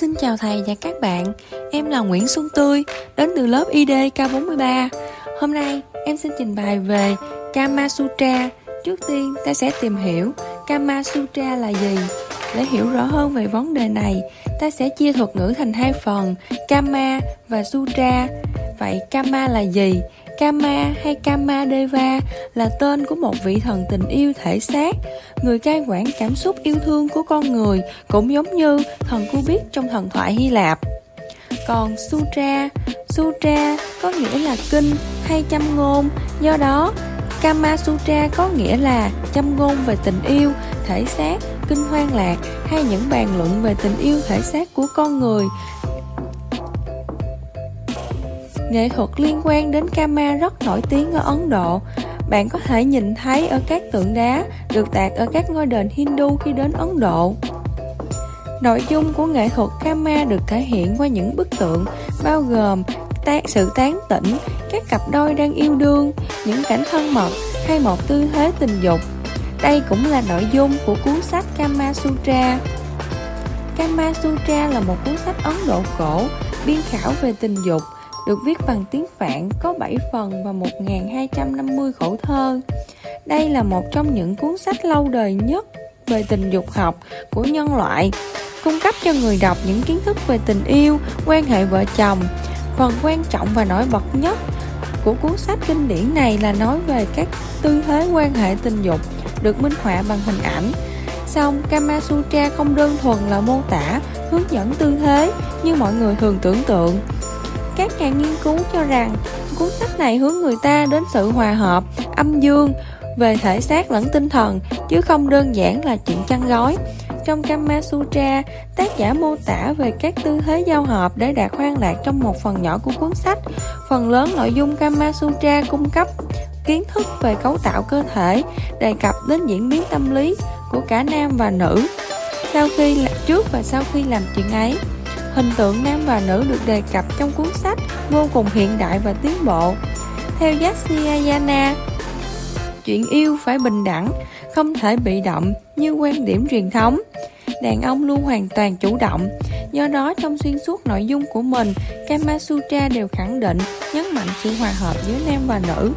Xin chào thầy và các bạn, em là Nguyễn Xuân Tươi, đến từ lớp ID K43. Hôm nay em xin trình bày về Kama Sutra. Trước tiên ta sẽ tìm hiểu Kama Sutra là gì. Để hiểu rõ hơn về vấn đề này, ta sẽ chia thuật ngữ thành hai phần, Kama và Sutra. Vậy Kama là gì? Kama hay Kama Deva là tên của một vị thần tình yêu thể xác, người cai quản cảm xúc yêu thương của con người, cũng giống như thần Cubit trong thần thoại Hy Lạp. Còn Sutra, Sutra có nghĩa là kinh hay châm ngôn, do đó Kama Sutra có nghĩa là châm ngôn về tình yêu, thể xác, kinh hoang lạc hay những bàn luận về tình yêu thể xác của con người. Nghệ thuật liên quan đến Kama rất nổi tiếng ở Ấn Độ. Bạn có thể nhìn thấy ở các tượng đá được tạc ở các ngôi đền Hindu khi đến Ấn Độ. Nội dung của nghệ thuật Kama được thể hiện qua những bức tượng bao gồm sự tán tỉnh, các cặp đôi đang yêu đương, những cảnh thân mật hay một tư thế tình dục. Đây cũng là nội dung của cuốn sách Kama Sutra. Kama Sutra là một cuốn sách Ấn Độ cổ biên khảo về tình dục được viết bằng tiếng Phạn, có 7 phần và 1.250 khẩu thơ. Đây là một trong những cuốn sách lâu đời nhất về tình dục học của nhân loại, cung cấp cho người đọc những kiến thức về tình yêu, quan hệ vợ chồng. Phần quan trọng và nổi bật nhất của cuốn sách kinh điển này là nói về các tư thế quan hệ tình dục được minh họa bằng hình ảnh. Xong, Kama Sutra không đơn thuần là mô tả, hướng dẫn tư thế như mọi người thường tưởng tượng các nhà nghiên cứu cho rằng cuốn sách này hướng người ta đến sự hòa hợp, âm dương về thể xác lẫn tinh thần chứ không đơn giản là chuyện chăn gói. Trong Kama Sutra, tác giả mô tả về các tư thế giao hợp để đạt khoan lạc trong một phần nhỏ của cuốn sách. Phần lớn nội dung Kama Sutra cung cấp kiến thức về cấu tạo cơ thể, đề cập đến diễn biến tâm lý của cả nam và nữ sau khi trước và sau khi làm chuyện ấy. Hình tượng nam và nữ được đề cập trong cuốn sách vô cùng hiện đại và tiến bộ. Theo Yasyayana, chuyện yêu phải bình đẳng, không thể bị động như quan điểm truyền thống. Đàn ông luôn hoàn toàn chủ động, do đó trong xuyên suốt nội dung của mình, Kama Sutra đều khẳng định, nhấn mạnh sự hòa hợp giữa nam và nữ.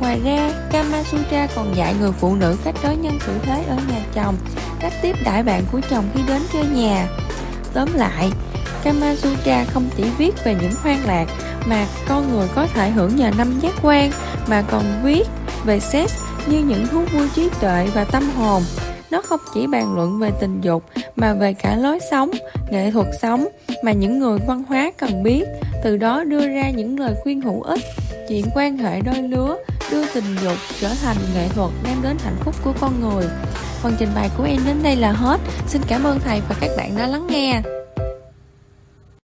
Ngoài ra, Kama Sutra còn dạy người phụ nữ cách đối nhân xử thế ở nhà chồng, cách tiếp đãi bạn của chồng khi đến chơi nhà. Tóm lại, Kama Sutra không chỉ viết về những hoang lạc mà con người có thể hưởng nhờ năm giác quan mà còn viết về sex như những thú vui trí tuệ và tâm hồn. Nó không chỉ bàn luận về tình dục mà về cả lối sống, nghệ thuật sống mà những người văn hóa cần biết, từ đó đưa ra những lời khuyên hữu ích. Chuyện quan hệ đôi lứa đưa tình dục trở thành nghệ thuật đem đến hạnh phúc của con người. Phần trình bày của em đến đây là hết. Xin cảm ơn thầy và các bạn đã lắng nghe.